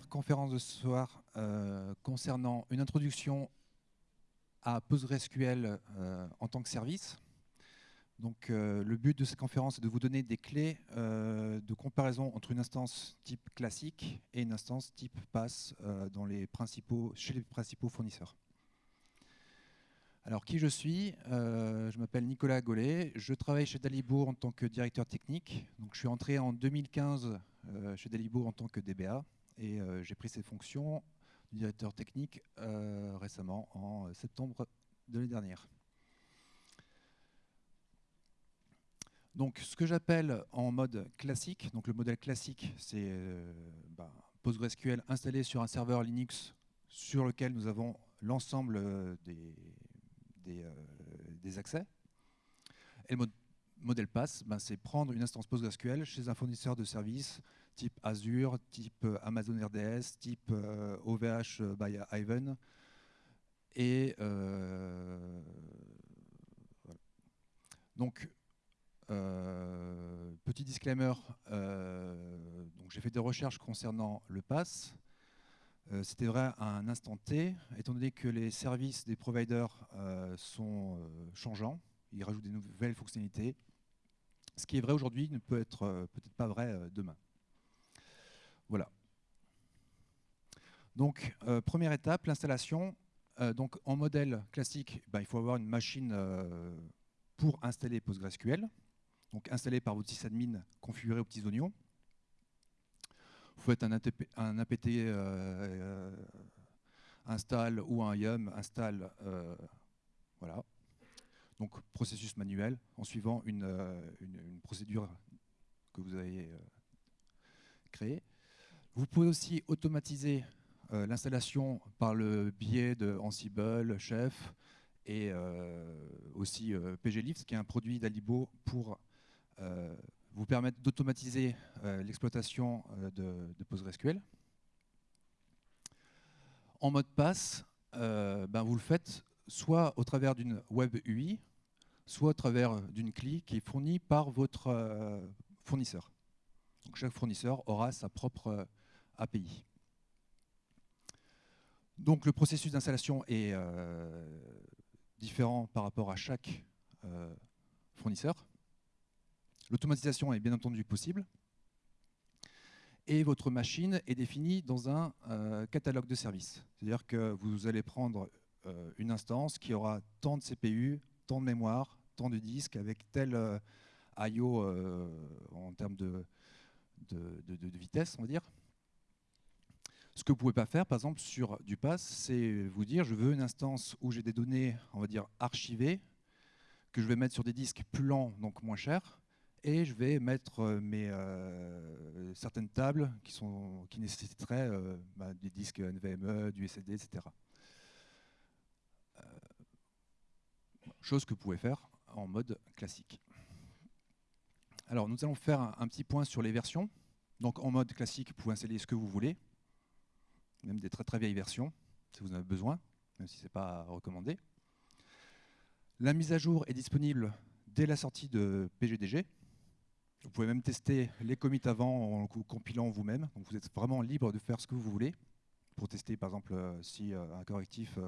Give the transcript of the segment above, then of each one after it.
conférence de ce soir euh, concernant une introduction à PostgreSQL euh, en tant que service. Donc, euh, le but de cette conférence est de vous donner des clés de comparaison entre une instance type classique et une instance type PaaS dans les principaux, chez les principaux fournisseurs. Alors, qui je suis? Je m'appelle Nicolas Gollet. Je travaille chez Dalibo en tant que directeur technique. Donc, je suis entré en 2015 chez Dalibo en tant que DBA. Et euh, j'ai pris ces fonctions de directeur technique euh, récemment, en euh, septembre de l'année dernière. Donc, ce que j'appelle en mode classique, donc le modèle classique, c'est bah, PostgreSQL installé sur un serveur Linux sur lequel nous avons l'ensemble des, des, accès. Et le modèle PaaS, ben, c'est prendre une instance PostgreSQL chez un fournisseur de services type Azure, type euh, Amazon RDS, type OVH euh, euh, by Ivan. Et donc, petit disclaimer, j'ai fait des recherches concernant le pass. C'était vrai à un instant T, étant donné que les services des providers sont changeants, ils rajoutent des nouvelles fonctionnalités. Ce qui est vrai aujourd'hui ne peut être peut-être pas vrai demain. Voilà. Donc, euh, première étape, l'installation. Euh, donc, en modèle classique, ben, il faut avoir une machine euh, pour installer PostgreSQL. Donc, installé par votre sysadmin configuré aux petits oignons. Vous faites un, un apt install ou un yum install. voilà. Donc, processus manuel en suivant une procédure que vous avez créée. Vous pouvez aussi automatiser euh, l'installation par le biais de Ansible, Chef et euh, aussi euh, PGLift, qui est un produit d'Alibo pour vous permettre d'automatiser l'exploitation de, PostgreSQL. En mode pass, ben vous le faites soit au travers d'une web UI, soit au travers d'une CLI qui est fournie par votre fournisseur. Chaque fournisseur aura sa propre API. Donc le processus d'installation est euh, différent par rapport à chaque euh, fournisseur. L'automatisation est bien entendu possible. Et votre machine est définie dans un euh, catalogue de services. C'est-à-dire que vous allez prendre une instance qui aura tant de CPU, tant de mémoire, tant de disques, avec tel I.O. en termes de, de vitesse, on va dire. Ce que vous ne pouvez pas faire, par exemple, sur du pass, c'est vous dire je veux une instance où j'ai des données, on va dire, archivées, que je vais mettre sur des disques plus lents, donc moins chers, et je vais mettre euh, mes, euh, certaines tables qui, sont, qui nécessiteraient euh, bah, des disques NVMe, du SSD, etc. chose que vous pouvez faire en mode classique. Alors, nous allons faire un petit point sur les versions. Donc, en mode classique, vous pouvez installer ce que vous voulez même des très très vieilles versions, si vous en avez besoin, même si ce n'est pas recommandé. La mise à jour est disponible dès la sortie de PGDG. Vous pouvez même tester les commits avant en compilant vous-même. Vous êtes vraiment libre de faire ce que vous voulez pour tester par exemple euh, si euh, un correctif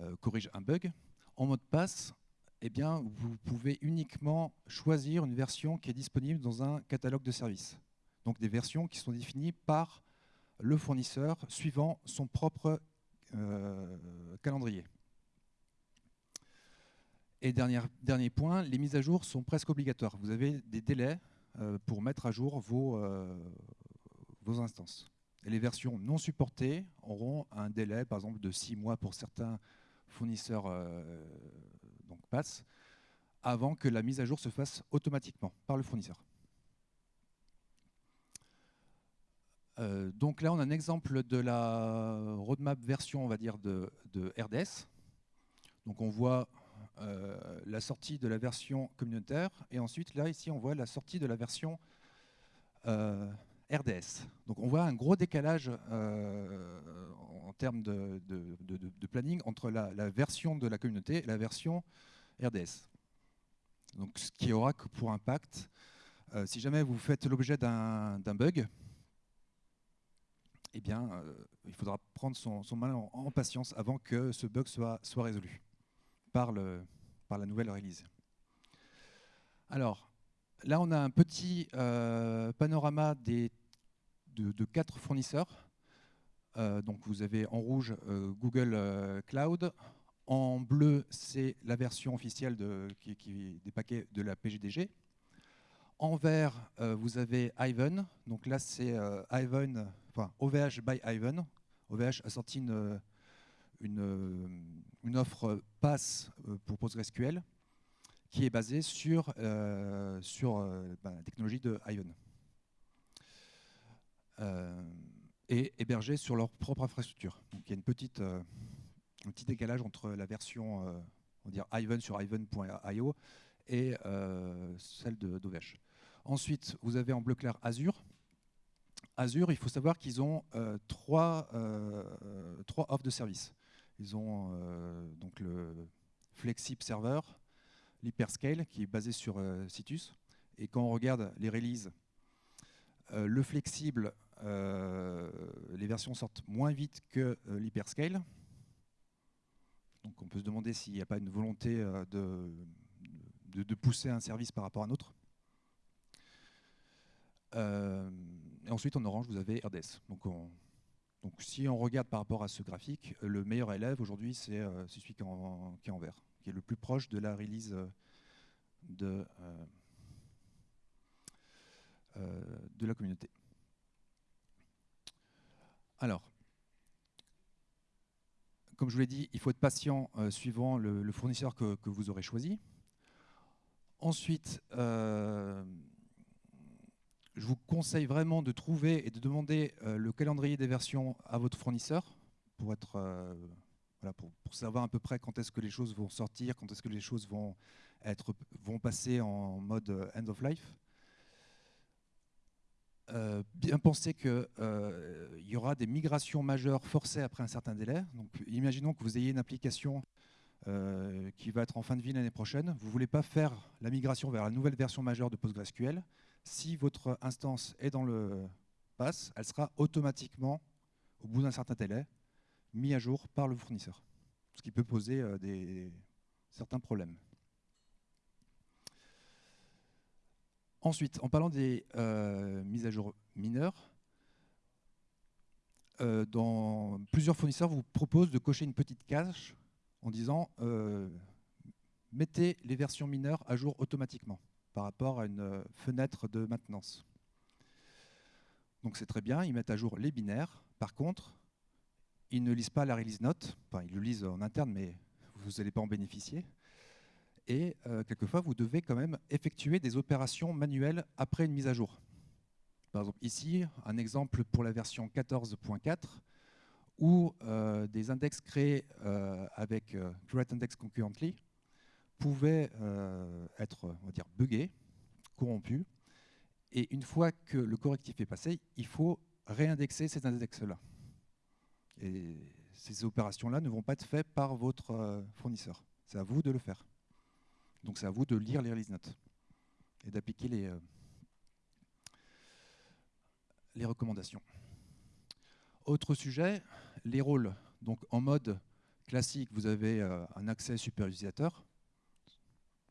euh, corrige un bug. En mode pass, eh bien, vous pouvez uniquement choisir une version qui est disponible dans un catalogue de services. Donc des versions qui sont définies par le fournisseur suivant son propre euh, calendrier. Et dernier, point, les mises à jour sont presque obligatoires. Vous avez des délais euh, pour mettre à jour vos, euh, instances. Les versions non supportées auront un délai, par exemple, de 6 mois pour certains fournisseurs donc pass, avant que la mise à jour se fasse automatiquement par le fournisseur. Euh, donc là, on a un exemple de la roadmap version, on va dire, de, RDS. Donc on voit euh, la sortie de la version communautaire, et ensuite, là, ici, on voit la sortie de la version euh, RDS. Donc on voit un gros décalage en termes de, planning entre la, la, version de la communauté et la version RDS. Donc ce qui aura pour impact, si jamais vous faites l'objet d'un bug, eh bien, il faudra prendre son, mal en, patience avant que ce bug soit, résolu par, la nouvelle release. Alors, là, on a un petit panorama des, de, quatre fournisseurs. donc, vous avez en rouge Google Cloud, en bleu, c'est la version officielle des paquets de la PGDG. En vert, euh, vous avez Ivan. Donc là, c'est euh, Ivan, OVH by Ivan. OVH a sorti une, une, offre pass euh, pour PostgreSQL qui est basée sur, sur ben, la technologie de Ivan. et hébergée sur leur propre infrastructure. Donc il y a une petite un petit décalage entre la version euh, on Ivan sur Ivan.io et euh, celle d'OVH. Ensuite, vous avez en bleu clair Azure. Azure, il faut savoir qu'ils ont euh, trois, trois offres de service. Ils ont donc le Flexip Server, l'Hyperscale, qui est basé sur Citus. Et quand on regarde les releases, le flexible, les versions sortent moins vite que l'Hyperscale. Donc on peut se demander s'il n'y a pas une volonté euh, de, pousser un service par rapport à un autre. Euh, et ensuite, en orange, vous avez RDS. Donc, si on regarde par rapport à ce graphique, le meilleur élève aujourd'hui, c'est euh, celui qui est, en, vert, qui est le plus proche de la release de, de la communauté. Alors, comme je vous l'ai dit, il faut être patient euh, suivant le, fournisseur que, vous aurez choisi. Ensuite, euh, je vous conseille vraiment de trouver et de demander euh, le calendrier des versions à votre fournisseur voilà, pour, savoir à peu près quand est-ce que les choses vont sortir, quand est-ce que les choses vont, passer en mode end of life. Euh, bien penser qu'il euh, y aura des migrations majeures forcées après un certain délai. Donc, imaginons que vous ayez une application euh, qui va être en fin de vie l'année prochaine. Vous ne voulez pas faire la migration vers la nouvelle version majeure de PostgreSQL. Si votre instance est dans le pass, elle sera automatiquement, au bout d'un certain délai, mise à jour par le fournisseur. Ce qui peut poser des, certains problèmes. Ensuite, en parlant des euh, mises à jour mineures, euh, plusieurs fournisseurs vous proposent de cocher une petite cache en disant euh, mettez les versions mineures à jour automatiquement par rapport à une fenêtre de maintenance. Donc c'est très bien, ils mettent à jour les binaires. Par contre, ils ne lisent pas la release note, enfin ils le lisent en interne, mais vous n'allez pas en bénéficier et euh, quelquefois vous devez quand même effectuer des opérations manuelles après une mise à jour. Par exemple ici, un exemple pour la version 14.4 où euh, des index créés euh, avec Create Index Concurrently pouvaient être on va dire, buggés, corrompus, et une fois que le correctif est passé, il faut réindexer ces index-là. Et ces opérations-là ne vont pas être faites par votre fournisseur. C'est à vous de le faire. Donc c'est à vous de lire les release notes et d'appliquer les, euh, les recommandations. Autre sujet, les rôles. Donc en mode classique, vous avez euh, un accès super utilisateur.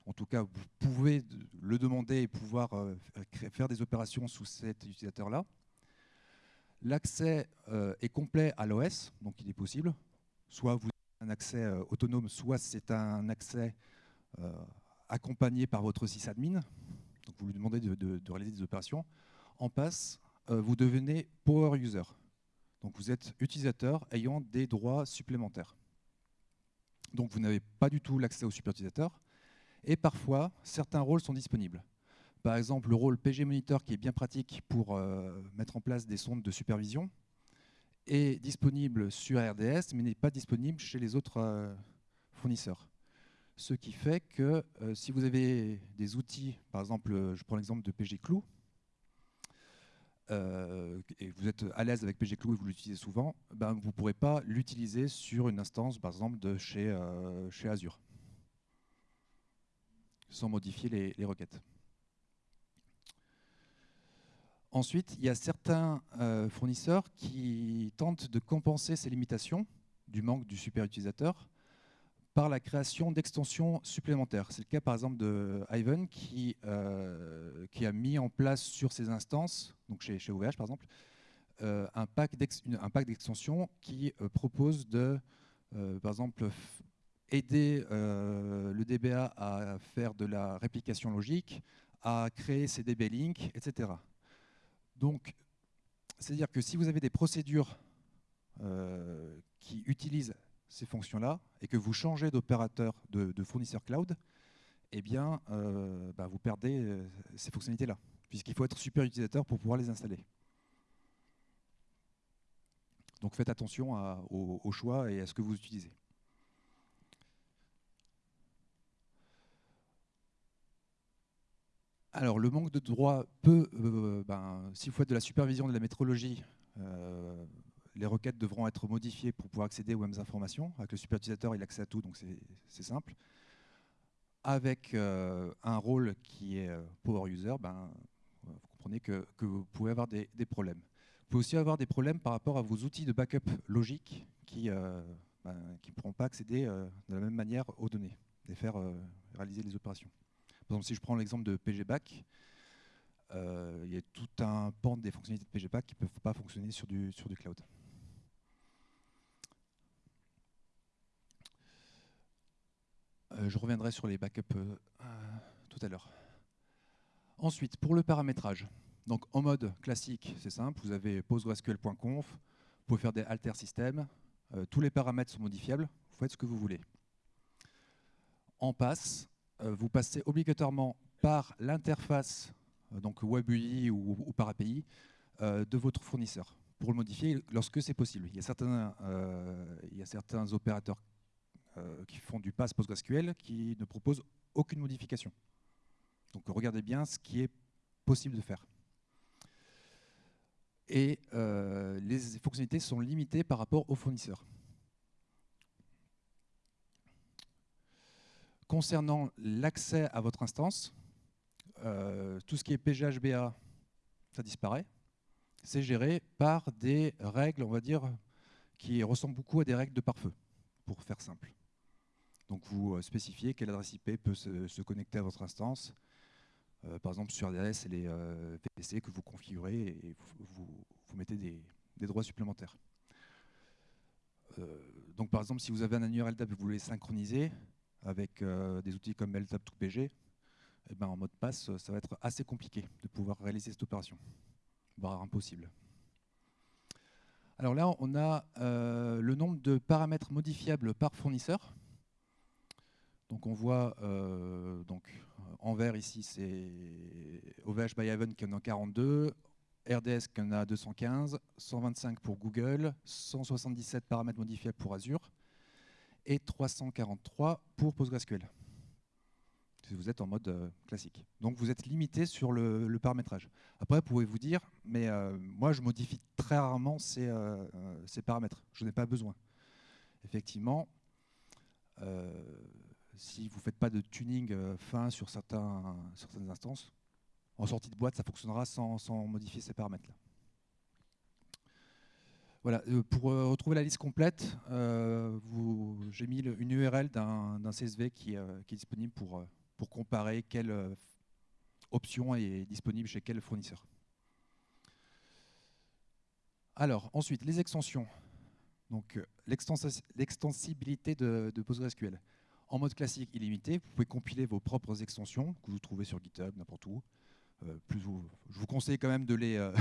En tout cas, vous pouvez le demander et pouvoir euh, faire des opérations sous cet utilisateur-là. L'accès est complet à l'OS, donc il est possible. Soit vous avez un accès autonome, soit c'est un accès accompagné par votre sysadmin, donc vous lui demandez de, réaliser des opérations, en passe, euh, vous devenez power user. Donc vous êtes utilisateur ayant des droits supplémentaires. Donc vous n'avez pas du tout l'accès au super utilisateur, et parfois certains rôles sont disponibles. Par exemple, le rôle PG Monitor, qui est bien pratique pour euh, mettre en place des sondes de supervision, est disponible sur RDS, mais n'est pas disponible chez les autres euh, fournisseurs ce qui fait que euh, si vous avez des outils, par exemple, je prends l'exemple de PGClou, euh, et vous êtes à l'aise avec PGClou et vous l'utilisez souvent, ben, vous ne pourrez pas l'utiliser sur une instance, par exemple, de chez, chez Azure, sans modifier les, requêtes. Ensuite, il y a certains euh, fournisseurs qui tentent de compenser ces limitations du manque du super utilisateur par la création d'extensions supplémentaires. C'est le cas par exemple de Ivan qui, euh, qui a mis en place sur ses instances, donc chez, chez OVH par exemple, euh, un pack d'extensions qui propose de, par exemple, aider le DBA à faire de la réplication logique, à créer ses DB links, etc. Donc, c'est-à-dire que si vous avez des procédures euh, qui utilisent ces fonctions-là et que vous changez d'opérateur de, fournisseur cloud, eh bien, euh, bah, vous perdez euh, ces fonctionnalités-là, puisqu'il faut être super utilisateur pour pouvoir les installer. Donc faites attention au choix et à ce que vous utilisez. Alors, le manque de droit peut, euh, ben, si vous faites de la supervision de la métrologie, euh, les requêtes devront être modifiées pour pouvoir accéder aux mêmes informations. Avec le super utilisateur, il a accès à tout, donc c'est simple. Avec euh, un rôle qui est power user, ben, vous comprenez que, vous pouvez avoir des, problèmes. Vous pouvez aussi avoir des problèmes par rapport à vos outils de backup logique qui ben, ne pourront pas accéder de la même manière aux données et faire réaliser les opérations. Par exemple, si je prends l'exemple de PGBack, euh, il y a tout un pan des fonctionnalités de PGBack qui ne peuvent pas fonctionner sur du, cloud. Euh, je reviendrai sur les backups euh, tout à l'heure. Ensuite, pour le paramétrage, donc en mode classique, c'est simple, vous avez postgresql.conf, vous pouvez faire des alter systems, tous les paramètres sont modifiables, vous faites ce que vous voulez. En passe, vous passez obligatoirement par l'interface, euh, donc web UI ou, par API, euh, de votre fournisseur pour le modifier lorsque c'est possible. Il y a certains, il y certains opérateurs qui font du pass PostgreSQL qui ne proposent aucune modification. Donc regardez bien ce qui est possible de faire. Et les fonctionnalités sont limitées par rapport au fournisseur. Concernant l'accès à votre instance, euh, tout ce qui est PGHBA, ça disparaît. C'est géré par des règles, on va dire, qui ressemblent beaucoup à des règles de pare-feu, pour faire simple. Donc vous euh, spécifiez quelle adresse IP peut se, connecter à votre instance. Euh, par exemple, sur RDS, c'est les VPC que vous configurez et vous, mettez des, droits supplémentaires. donc par exemple, si vous avez un annuaire LDAP et vous voulez synchroniser, avec euh, des outils comme LTAP2PG, eh ben, en mode passe, ça va être assez compliqué de pouvoir réaliser cette opération, voire impossible. Alors là, on a euh, le nombre de paramètres modifiables par fournisseur. Donc on voit euh, donc, en vert ici, c'est OVH by Haven qui en a 42, RDS qui en a 215, 125 pour Google, 177 paramètres modifiables pour Azure, et 343 pour PostgreSQL. Si vous êtes en mode euh, classique. Donc vous êtes limité sur le, paramétrage. Après, pouvez vous dire, mais euh, moi je modifie très rarement ces, euh, ces paramètres. Je n'ai pas besoin. Effectivement, si vous ne faites pas de tuning fin sur, certains, certaines instances, en sortie de boîte, ça fonctionnera sans, sans modifier ces paramètres-là. Voilà, euh, pour euh, retrouver la liste complète, euh, j'ai mis une URL d'un CSV qui, est disponible pour, pour comparer quelle option est disponible chez quel fournisseur. Alors, ensuite, les extensions. Donc, l'extensibilité de, de, PostgreSQL. En mode classique illimité, vous pouvez compiler vos propres extensions que vous trouvez sur GitHub, n'importe où. Euh, je vous conseille quand même de, euh,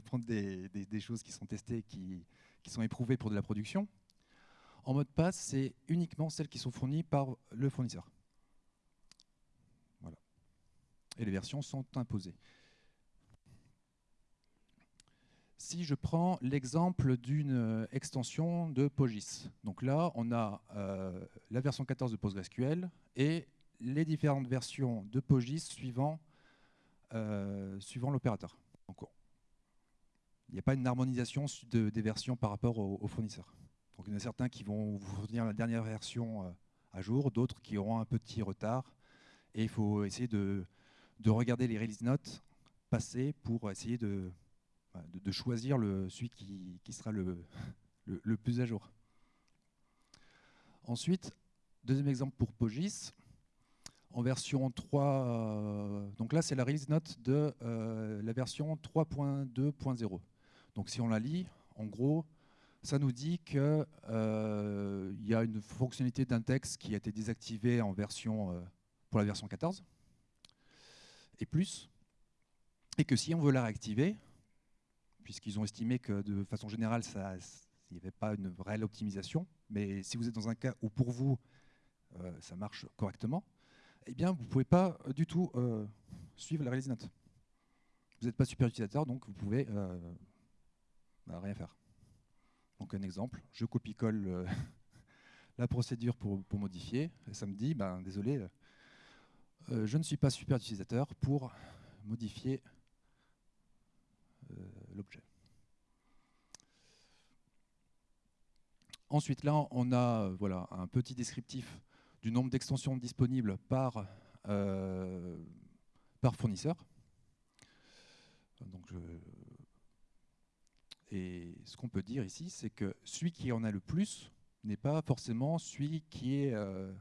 prendre des, choses qui sont testées, qui, sont éprouvées pour de la production. En mode pass, c'est uniquement celles qui sont fournies par le fournisseur. Voilà. Et les versions sont imposées. Si je prends l'exemple d'une euh, extension de PostGIS, donc là, on a la version 14 de PostgreSQL et les différentes versions de PostGIS suivant suivant l'opérateur. Il n'y a pas une harmonisation des versions par rapport aux, fournisseurs. Donc, il y en a certains qui vont vous fournir la dernière version euh, à jour, d'autres qui auront un petit retard. Et il faut essayer de, regarder les release notes passées pour essayer de, de, choisir celui qui, sera le, plus à jour. Ensuite, deuxième exemple pour Pogis. En version 3, donc là c'est la release note de la version 3.2.0. Donc si on la lit, en gros, ça nous dit qu'il euh, y a une fonctionnalité d'index qui a été désactivée en version, euh, pour la version 14 et plus, et que si on veut la réactiver, puisqu'ils ont estimé que de façon générale, il n'y avait pas une réelle optimisation, mais si vous êtes dans un cas où pour vous, euh, ça marche correctement, eh bien, vous ne pouvez pas du tout suivre la release. Vous n'êtes pas super utilisateur, donc vous pouvez bah, rien faire. Donc un exemple, je copie-colle euh, la procédure pour, modifier, et ça me dit, ben, désolé, euh, euh, je ne suis pas super utilisateur pour modifier l'objet. Ensuite, là, on a voilà, un petit descriptif du nombre d'extensions disponibles par, par fournisseur. Donc, et ce qu'on peut dire ici, c'est que celui qui en a le plus n'est pas forcément celui qui est... Euh,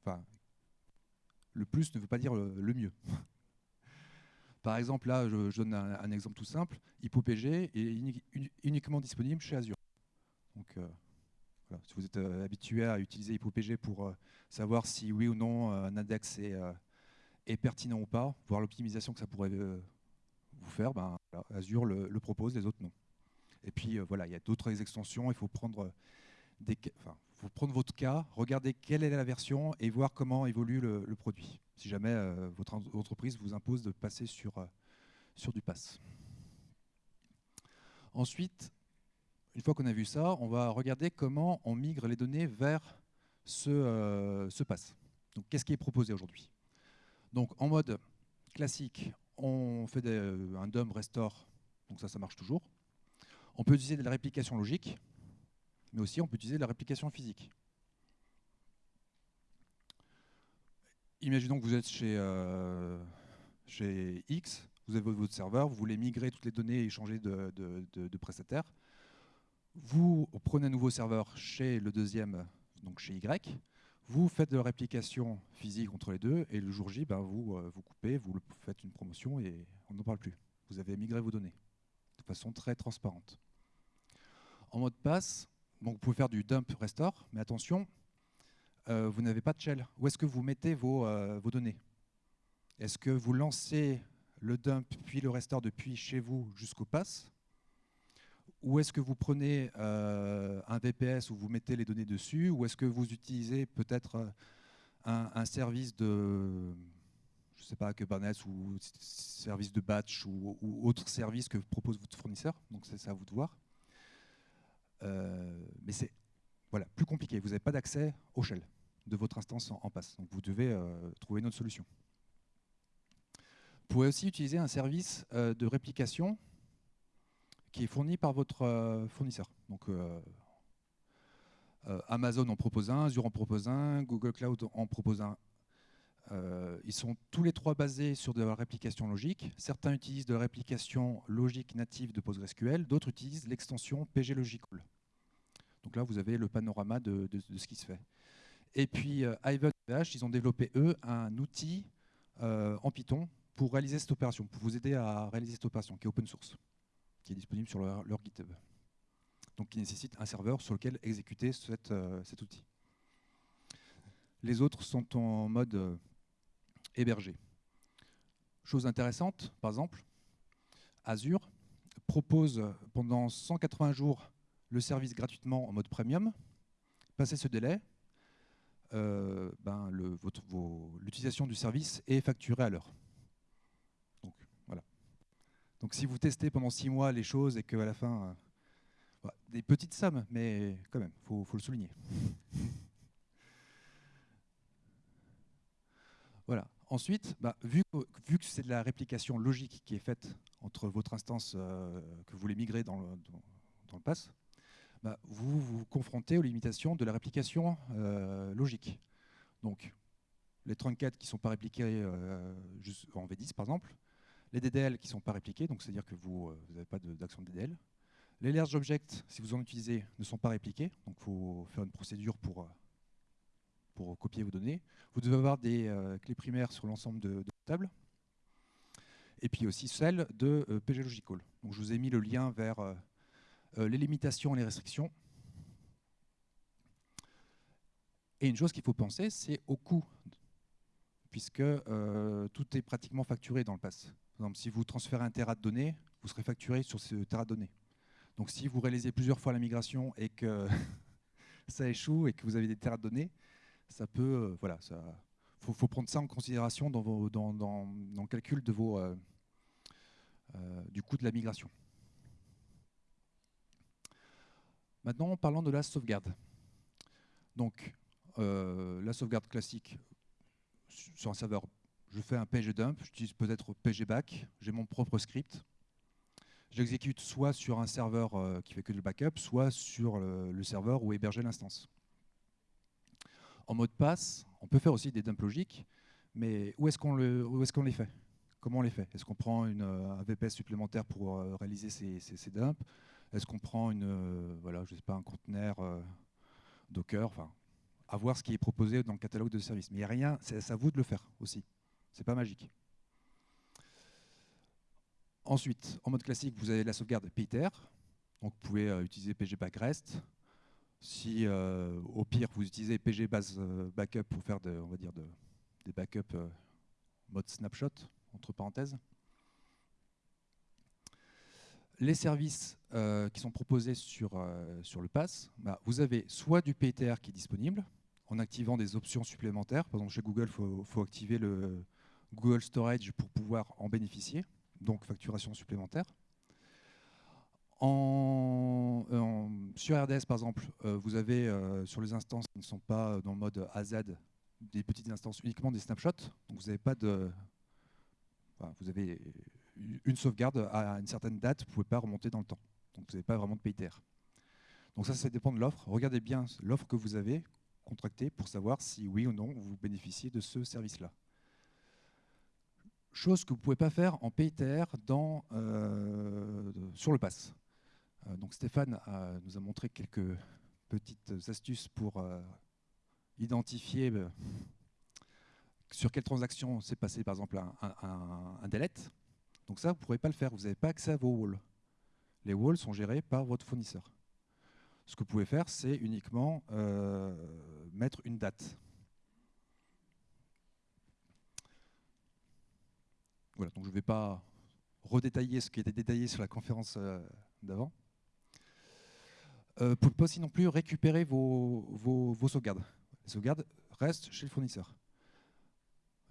enfin, le plus ne veut pas dire le, mieux. Par exemple, là, je, donne un, exemple tout simple. HypoPG est uniquement disponible chez Azure. Donc, euh, si vous êtes euh, habitué à utiliser HypoPG pour savoir si oui ou non un index est, pertinent ou pas, voir l'optimisation que ça pourrait vous faire, ben, Azure le propose, les autres non. Et puis euh, voilà, il y a d'autres extensions, il faut prendre, euh, votre cas, regarder quelle est la version et voir comment évolue le, produit, si jamais euh, votre entreprise vous impose de passer sur, sur du pass. Ensuite, une fois qu'on a vu ça, on va regarder comment on migre les données vers ce, ce pass. Donc, qu'est-ce qui est proposé aujourd'hui? Donc, en mode classique, on fait un dump restore, donc ça, ça marche toujours. On peut utiliser de la réplication logique, mais aussi on peut utiliser de la réplication physique. Imaginons que vous êtes chez, euh, chez X, vous avez votre serveur, vous voulez migrer toutes les données et changer de, prestataire. Vous prenez un nouveau serveur chez le deuxième, donc chez Y, vous faites de la réplication physique entre les deux, et le jour J, ben, vous, euh, vous coupez, vous faites une promotion et on n'en parle plus. Vous avez migré vos données de façon très transparente. En mode pass, vous pouvez faire du dump restore, mais attention, euh, vous n'avez pas de shell. Où est-ce que vous mettez vos, euh, vos données? Est-ce que vous lancez le dump puis le restore depuis chez vous jusqu'au pass? Ou est-ce que vous prenez euh, un VPS où vous mettez les données dessus? Ou est-ce que vous utilisez peut-être un, service de, je sais pas, Kubernetes ou service de batch ou, autre service que propose votre fournisseur? Donc c'est à vous de voir. Euh, mais c'est voilà, plus compliqué. Vous n'avez pas d'accès au shell de votre instance en, passe. Donc vous devez euh, trouver une autre solution. Vous pouvez aussi utiliser un service euh, de réplication qui est fourni par votre fournisseur. Donc Amazon en propose un, Azure en propose un, Google Cloud en propose un. ils sont tous les trois basés sur de la réplication logique. Certains utilisent de la réplication logique native de PostgreSQL, d'autres utilisent l'extension PG Logical. Donc là, vous avez le panorama de, ce qui se fait. Et puis, euh, Ivan ils ont développé, eux, un outil euh, en Python pour réaliser cette opération, pour vous aider à réaliser cette opération, qui est open source, qui est disponible sur leur, GitHub. Donc, qui nécessite un serveur sur lequel exécuter euh, cet outil. Les autres sont en mode hébergé. Chose intéressante, par exemple, Azure propose pendant 180 jours le service gratuitement en mode premium. Passé ce délai, euh, ben, l'utilisation du service est facturée à l'heure. Donc, si vous testez pendant six mois les choses et qu'à la fin, euh, des petites sommes, mais quand même, il faut, le souligner. voilà. Ensuite, bah, vu, que c'est de la réplication logique qui est faite entre votre instance euh, que vous voulez migrer dans le, dans le pass, bah, vous vous confrontez aux limitations de la réplication euh, logique. Donc, les 34 qui ne sont pas répliqués en V10, par exemple, Les DDL qui ne sont pas répliqués, donc c'est-à-dire que vous n'avez pas d'action de, DDL. Les large objects, si vous en utilisez, ne sont pas répliqués, donc il faut faire une procédure pour, pour copier vos données. Vous devez avoir des clés primaires sur l'ensemble de, de tables et puis aussi celle de euh, PG Logical. Donc, je vous ai mis le lien vers euh, euh, les limitations et les restrictions. Et une chose qu'il faut penser, c'est au coût, puisque tout est pratiquement facturé dans le pass. Par exemple, si vous transférez un terra de données, vous serez facturé sur ce terra de données. Donc si vous réalisez plusieurs fois la migration et que ça échoue et que vous avez des terras de données, ça peut, voilà, ça, faut, prendre ça en considération dans, le calcul euh, euh, du coût de la migration. Maintenant, parlons de la sauvegarde. Donc, euh, la sauvegarde classique sur un serveur, je fais un pgdump, j'utilise peut-être pgback, j'ai mon propre script. J'exécute soit sur un serveur qui fait que du backup, soit sur le, serveur où est l'instance. En mode pass, on peut faire aussi des dumps logiques, mais où est-ce qu'on est les fait? Comment on les fait? Est-ce qu'on prend une, euh, un VPS supplémentaire pour euh, réaliser ces, dumps? Est-ce qu'on prend une, euh, voilà, je sais pas, un conteneur Docker? Enfin, À voir ce qui est proposé dans le catalogue de services. Mais il n'y a rien, c'est à vous de le faire aussi. C'est pas magique. Ensuite, en mode classique, vous avez la sauvegarde PITER. Donc vous pouvez utiliser pgback-rest. Si euh, au pire vous utilisez PG base euh, backup pour faire on va dire des backups euh, mode snapshot, entre parenthèses. Les services qui sont proposés sur, sur le pass, bah, vous avez soit du PTR qui est disponible, en activant des options supplémentaires. Par exemple, chez Google, il faut, activer le Google Storage pour pouvoir en bénéficier, donc facturation supplémentaire. En, sur RDS, par exemple, euh, vous avez euh, sur les instances qui ne sont pas dans le mode AZ des petites instances uniquement des snapshots. Donc vous n'avez pas de, vous avez une sauvegarde à une certaine date, vous ne pouvez pas remonter dans le temps. Donc vous n'avez pas vraiment de PITR. Donc ça, ça dépend de l'offre. Regardez bien l'offre que vous avez contractée pour savoir si oui ou non vous bénéficiez de ce service-là. Chose que vous ne pouvez pas faire en dans, euh, sur le pass. Euh, donc Stéphane nous a montré quelques petites astuces pour euh, identifier sur quelle transaction s'est passé par exemple un, delete. Donc ça, vous ne pourrez pas le faire, vous n'avez pas accès à vos walls. Les walls sont gérés par votre fournisseur. Ce que vous pouvez faire, c'est uniquement mettre une date. Voilà, donc je ne vais pas redétailler ce qui était détaillé sur la conférence d'avant. Euh, vous pouvez pas aussi non plus récupérer vos, vos, sauvegardes. Les sauvegardes restent chez le fournisseur.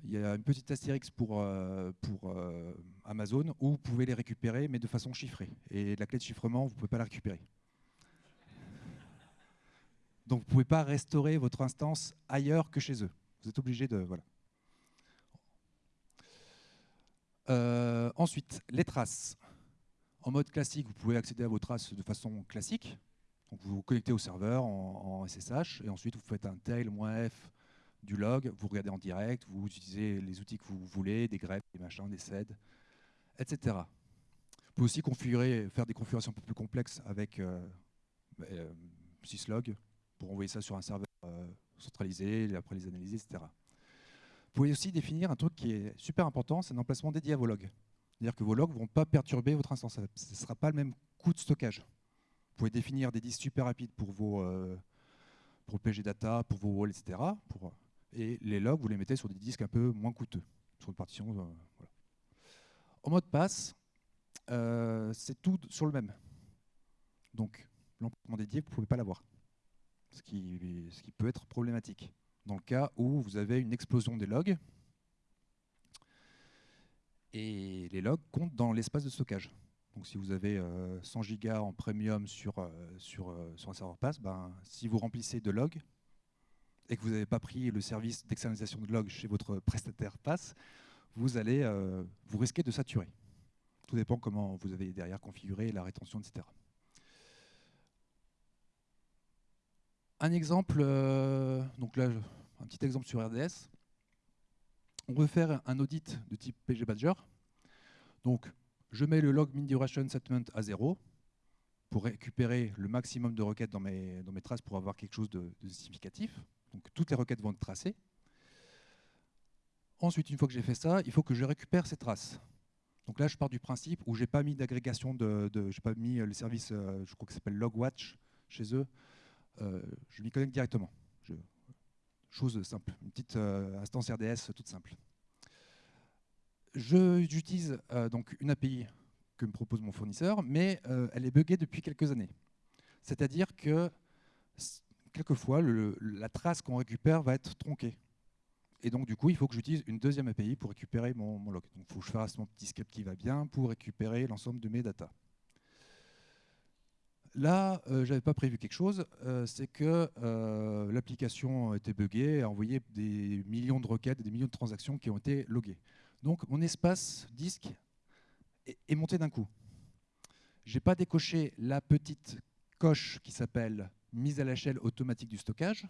Il y a une petite astérix pour, euh, pour euh, Amazon où vous pouvez les récupérer, mais de façon chiffrée. Et la clé de chiffrement, vous ne pouvez pas la récupérer. Donc vous ne pouvez pas restaurer votre instance ailleurs que chez eux. Vous êtes obligé de... Voilà. Ensuite, les traces. En mode classique, vous pouvez accéder à vos traces de façon classique. Donc vous vous connectez au serveur en, SSH et ensuite vous faites un tail "-f du log, vous regardez en direct, vous utilisez les outils que vous voulez, des greps, des machins, des sed, etc. Vous pouvez aussi configurer, faire des configurations un peu plus complexes avec euh, euh, syslog pour envoyer ça sur un serveur euh, centralisé, après les analyser, etc. Vous pouvez aussi définir un truc qui est super important, c'est un emplacement dédié à vos logs. C'est-à-dire que vos logs ne vont pas perturber votre instance. Ce ne sera pas le même coût de stockage. Vous pouvez définir des disques super rapides pour, vos, euh, pour le PG Data, pour vos walls, etc. Et les logs, vous les mettez sur des disques un peu moins coûteux, sur une partition. Euh, en mode pass, euh, c'est tout sur le même. Donc, l'emplacement dédié, vous ne pouvez pas l'avoir. Ce qui, ce qui peut être problématique. Dans le cas où vous avez une explosion des logs, et les logs comptent dans l'espace de stockage. Donc si vous avez 100 euh, gigas en premium sur, euh, sur, euh, sur un serveur pass, ben, si vous remplissez de logs et que vous n'avez pas pris le service d'externalisation de logs chez votre prestataire pass, vous, allez, vous risquez de saturer. Tout dépend comment vous avez derrière configuré la rétention, etc. Un exemple, là, un petit exemple sur RDS. On veut faire un audit de type PG Badger Donc, je mets le log min duration settlement à 0 pour récupérer le maximum de requêtes dans mes, traces pour avoir quelque chose de, significatif. Donc, toutes les requêtes vont être tracées. Ensuite, une fois que j'ai fait ça, il faut que je récupère ces traces. Donc là, je pars du principe où j'ai pas mis d'agrégation de, de j'ai pas mis le service, euh, je crois que s'appelle Logwatch chez eux. Euh, je m'y connecte directement. chose simple, une petite euh, instance RDS toute simple. J'utilise donc une API que me propose mon fournisseur, mais elle est buggée depuis quelques années. C'est-à-dire que quelquefois, la trace qu'on récupère va être tronquée. Et donc, du coup, il faut que j'utilise une deuxième API pour récupérer mon, log. Donc, il faut que je fasse mon petit script qui va bien pour récupérer l'ensemble de mes datas. Là, euh, je n'avais pas prévu quelque chose, euh, c'est que euh, l'application était buggée, a envoyé des millions de requêtes, des millions de transactions qui ont été loguées. Donc, mon espace disque est, monté d'un coup. Je n'ai pas décoché la petite coche qui s'appelle mise à l'échelle automatique du stockage,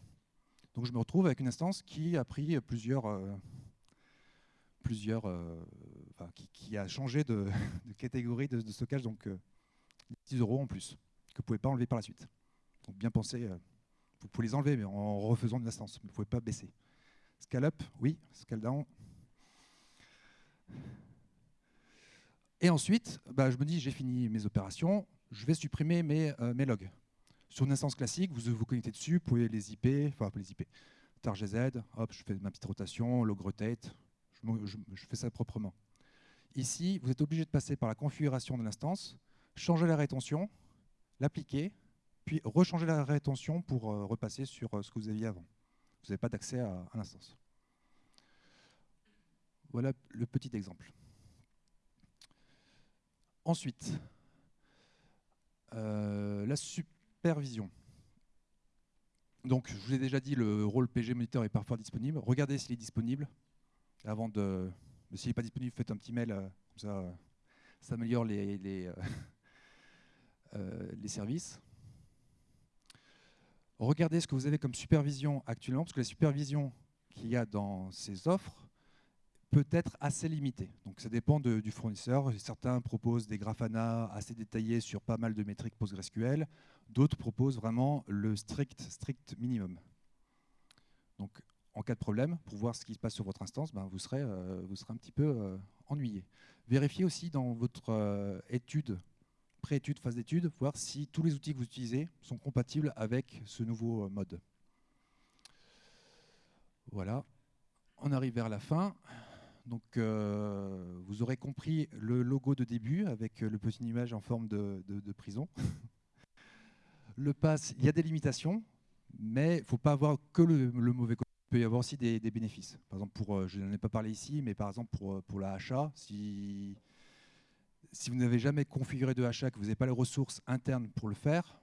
donc je me retrouve avec une instance qui a pris plusieurs, euh, plusieurs, euh, qui, a changé de, catégorie de, stockage, donc 10 euh, euros en plus, que vous ne pouvez pas enlever par la suite. Donc bien penser, vous pouvez les enlever, mais en refaisant une instance, vous ne pouvez pas baisser. Scale up, oui, scale down. Et ensuite, bah, je me dis, j'ai fini mes opérations, je vais supprimer mes, mes logs. Sur une instance classique, vous vous connectez dessus, vous pouvez les IP, enfin les IP, targz, hop, je fais ma petite rotation, log rotate, je, fais ça proprement. Ici, vous êtes obligé de passer par la configuration de l'instance, changer la rétention, l'appliquer, puis rechanger la rétention pour euh, repasser sur euh, ce que vous aviez avant. Vous n'avez pas d'accès à, l'instance. Voilà le petit exemple. Ensuite, euh, la, supervision. Donc, je vous ai déjà dit, le rôle PG Monitor est parfois disponible. Regardez s'il est disponible. Avant de... S'il n'est pas disponible, faites un petit mail, comme ça, ça améliore les, les services. Regardez ce que vous avez comme supervision actuellement, parce que la supervision qu'il y a dans ces offres peut être assez limité. Donc ça dépend du fournisseur. Certains proposent des grafana assez détaillés sur pas mal de métriques PostgreSQL. D'autres proposent vraiment le strict, strict minimum. Donc en cas de problème, pour voir ce qui se passe sur votre instance, ben, vous, serez, euh, vous serez un petit peu euh, ennuyé. Vérifiez aussi dans votre euh, étude, pré-étude, phase d'étude, voir si tous les outils que vous utilisez sont compatibles avec ce nouveau mode. Voilà, on arrive vers la fin. Donc, euh, vous aurez compris le logo de début avec le petit image en forme de, prison. le pass, il y a des limitations, mais il ne faut pas avoir que le, mauvais côté. Il peut y avoir aussi des, bénéfices. Par exemple, pour, euh, je n'en ai pas parlé ici, mais par exemple pour, pour la HA, si, si vous n'avez jamais configuré de HA, que vous n'avez pas les ressources internes pour le faire,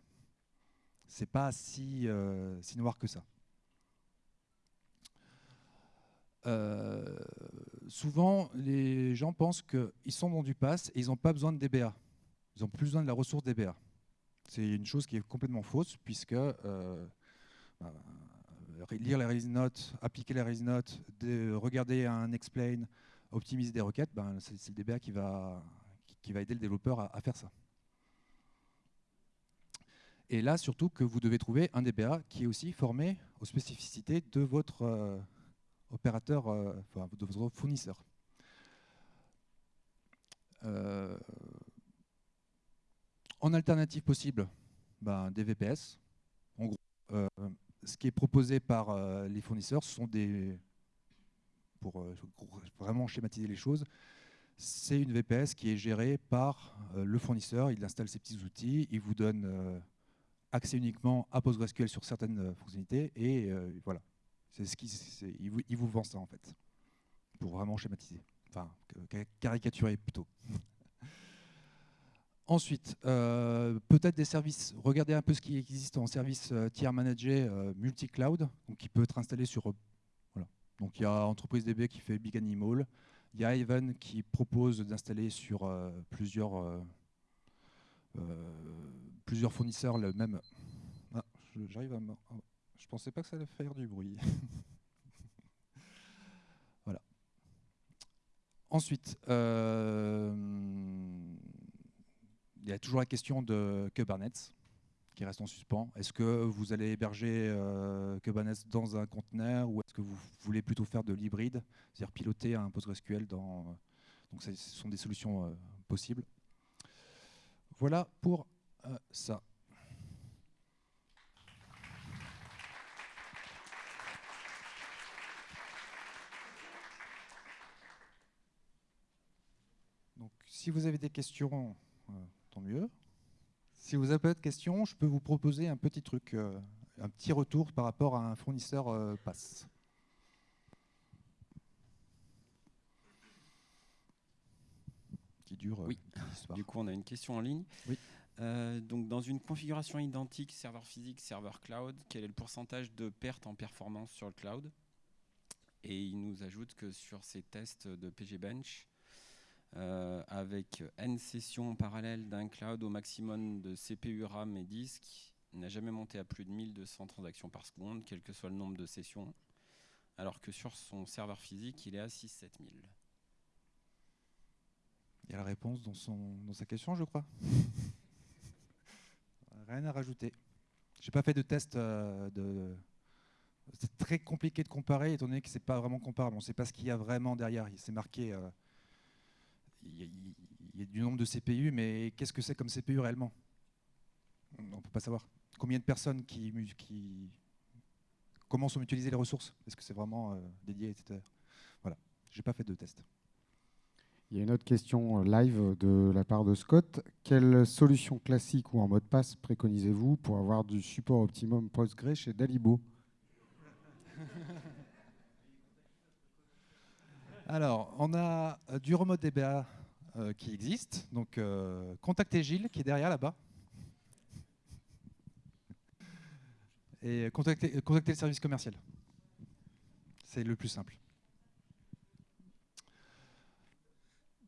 c'est pas si, euh, noir que ça. Euh, souvent, les gens pensent qu'ils sont dans du pass et ils n'ont pas besoin de DBA. Ils n'ont plus besoin de la ressource DBA. C'est une chose qui est complètement fausse, puisque euh, bah, lire les release notes, appliquer les release notes, regarder un explain, optimiser des requêtes, ben, c'est le DBA qui va, qui va aider le développeur à, faire ça. Et là, surtout que vous devez trouver un DBA qui est aussi formé aux spécificités de votre, euh, opérateur, euh, de votre fournisseur. Euh, en alternative possible, ben, des VPS. En gros, ce qui est proposé par les fournisseurs, ce sont des, pour vraiment schématiser les choses, c'est une VPS qui est gérée par le fournisseur. Il installe ses petits outils, il vous donne accès uniquement à PostgreSQL sur certaines fonctionnalités, et voilà. C'est ce qui, il, vous, il vend ça en fait, pour vraiment schématiser, enfin caricaturer plutôt. Ensuite, euh, peut-être des services, regardez un peu ce qui existe en service euh, tiers managé euh, multi-cloud, qui peut être installé sur... voilà. Donc il y a Entreprise DB qui fait Big Animal, il y a Even qui propose d'installer sur plusieurs, plusieurs fournisseurs le même... Ah, j'arrive à... Je pensais pas que ça allait faire du bruit. voilà. Ensuite, euh, il y a toujours la question de Kubernetes qui reste en suspens. Est-ce que vous allez héberger euh, Kubernetes dans un conteneur ou est-ce que vous voulez plutôt faire de l'hybride, c'est-à-dire piloter un PostgreSQL dans... Donc ce sont des solutions euh, possibles. Voilà pour euh, ça. Donc, si vous avez des questions, tant mieux. Si vous avez pas de questions, je peux vous proposer un petit truc, euh, un petit retour par rapport à un fournisseur euh, pass. Qui dure. Euh, oui. Du coup, on a une question en ligne. Oui. donc, dans une configuration identique serveur physique, serveur cloud, quel est le pourcentage de perte en performance sur le cloud? Et il nous ajoute que sur ces tests de PGBench, euh, avec n sessions parallèles d'un cloud au maximum de CPU, RAM et disque, n'a jamais monté à plus de 1200 transactions par seconde, quel que soit le nombre de sessions, alors que sur son serveur physique, il est à 6-7 000. Il y a la réponse dans, son, dans sa question, je crois. Rien à rajouter. J'ai pas fait de test euh, de. C'est très compliqué de comparer, étant donné que c'est pas vraiment comparable. On ne sait pas ce qu'il y a vraiment derrière. C'est marqué. Euh, il y, a, du nombre de CPU, mais qu'est-ce que c'est comme CPU réellement? On ne peut pas savoir. Combien de personnes qui, qui comment sont utilisées les ressources? Est-ce que c'est vraiment euh, dédié, etc. Voilà, j'ai pas fait de test. Il y a une autre question euh, live de la part de Scott. Quelle solution classique ou en mot de passe préconisez-vous pour avoir du support optimum Postgre chez Dalibo? Alors, on a euh, du remote DBA euh, qui existe. Donc, euh, contactez Gilles qui est derrière là-bas. Et contactez, le service commercial. C'est le plus simple.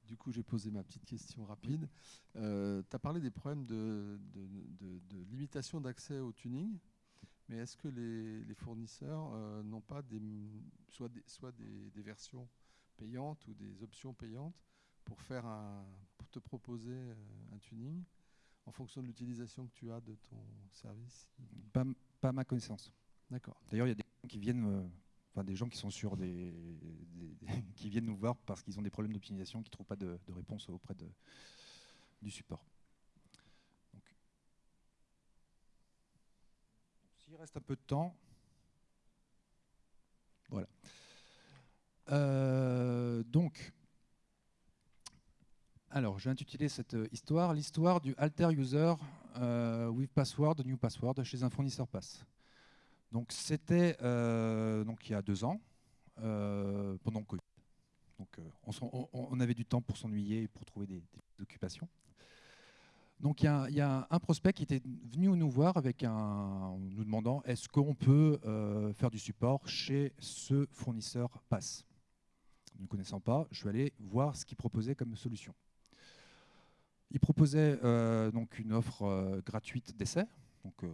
Du coup, j'ai posé ma petite question rapide. tu as parlé des problèmes de, limitation d'accès au tuning, mais est-ce que les, fournisseurs n'ont pas soit, des versions payantes ou des options payantes pour, faire un, pour te proposer euh, un tuning en fonction de l'utilisation que tu as de ton service? Pas, pas ma connaissance. D'accord. D'ailleurs, il y a des gens qui viennent, euh, enfin des gens qui sont sur des, qui viennent nous voir parce qu'ils ont des problèmes d'optimisation, qui ne trouvent pas de, réponse auprès de, du support. S'il reste un peu de temps, voilà. Euh, donc, alors, j'ai intitulé cette histoire l'histoire du alter user euh, with password, new password chez un fournisseur pass. Donc, c'était euh, il y a deux ans, pendant le Covid. Donc, on, avait du temps pour s'ennuyer et pour trouver des, occupations. Donc il y, a, un prospect qui était venu nous voir avec un, nous demandant est-ce qu'on peut faire du support chez ce fournisseur pass? Ne connaissant pas, je suis allé voir ce qu'il proposait comme solution. Il proposait euh, donc une offre euh, gratuite d'essai, donc euh,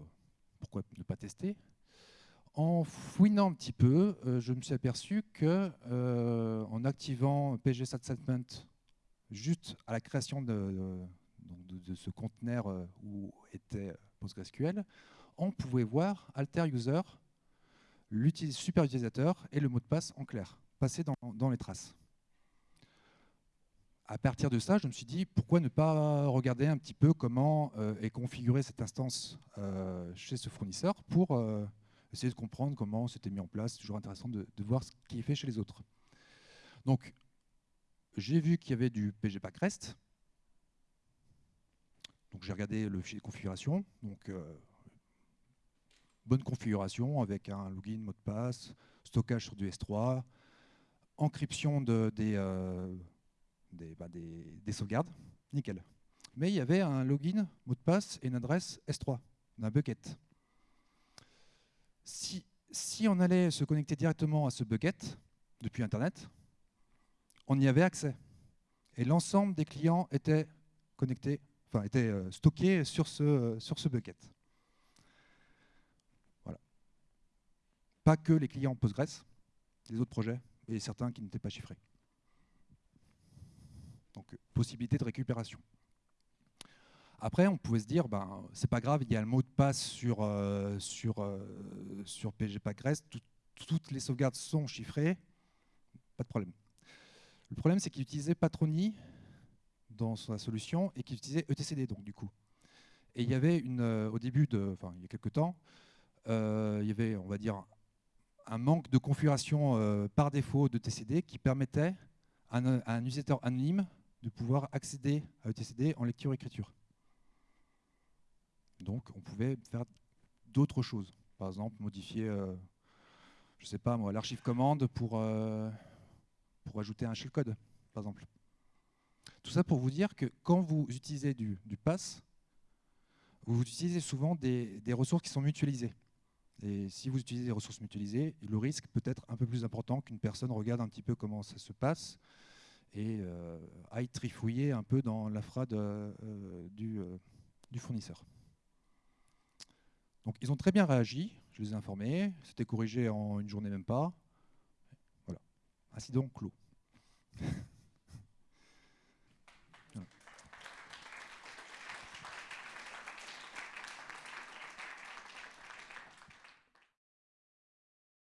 pourquoi ne pas tester En fouinant un petit peu, je me suis aperçu que en activant PG juste à la création de, ce conteneur où était PostgreSQL, on pouvait voir alter user, super utilisateur et le mot de passe en clair passer dans, les traces. À partir de ça, je me suis dit, pourquoi ne pas regarder un petit peu comment euh, est configurée cette instance euh, chez ce fournisseur pour euh, essayer de comprendre comment c'était mis en place. C'est toujours intéressant de, voir ce qui est fait chez les autres. Donc, j'ai vu qu'il y avait du pgpack REST. Donc, j'ai regardé le fichier de configuration. Donc, bonne configuration avec un login, mot de passe, stockage sur du S3, encryption de, des, euh, bah, des, des, sauvegardes, nickel. Mais il y avait un login, mot de passe et une adresse S3 d'un bucket. Si, on allait se connecter directement à ce bucket depuis Internet, on y avait accès. Et l'ensemble des clients étaient connectés, enfin étaient euh, stockés sur ce, sur ce bucket. Voilà. Pas que les clients Postgres, les autres projets et certains qui n'étaient pas chiffrés. Donc, possibilité de récupération. Après, on pouvait se dire, ben, c'est pas grave, il y a le mot de passe sur, euh, sur, euh, sur PGPackRest, tout- toutes les sauvegardes sont chiffrées, pas de problème. Le problème, c'est qu'il utilisait Patroni dans sa solution et qu'il utilisait ETCD, donc du coup. Et il y avait une, euh, au début, de, enfin, il y a quelques temps, il y avait, on va dire, un manque de configuration euh, par défaut de TCD qui permettait à un, utilisateur anonyme de pouvoir accéder à ETCD en lecture-écriture. Donc, on pouvait faire d'autres choses. Par exemple, modifier, euh, sais pas l'archive commande pour, euh, ajouter un shellcode, par exemple. Tout ça pour vous dire que quand vous utilisez du, pass, vous utilisez souvent des ressources qui sont mutualisées. Et si vous utilisez des ressources mutualisées, le risque peut être un peu plus important qu'une personne regarde un petit peu comment ça se passe et euh, aille trifouiller un peu dans l'infra de, euh, du, euh, du fournisseur. Donc ils ont très bien réagi, je les ai informés, c'était corrigé en une journée même pas. Voilà. Incident clos.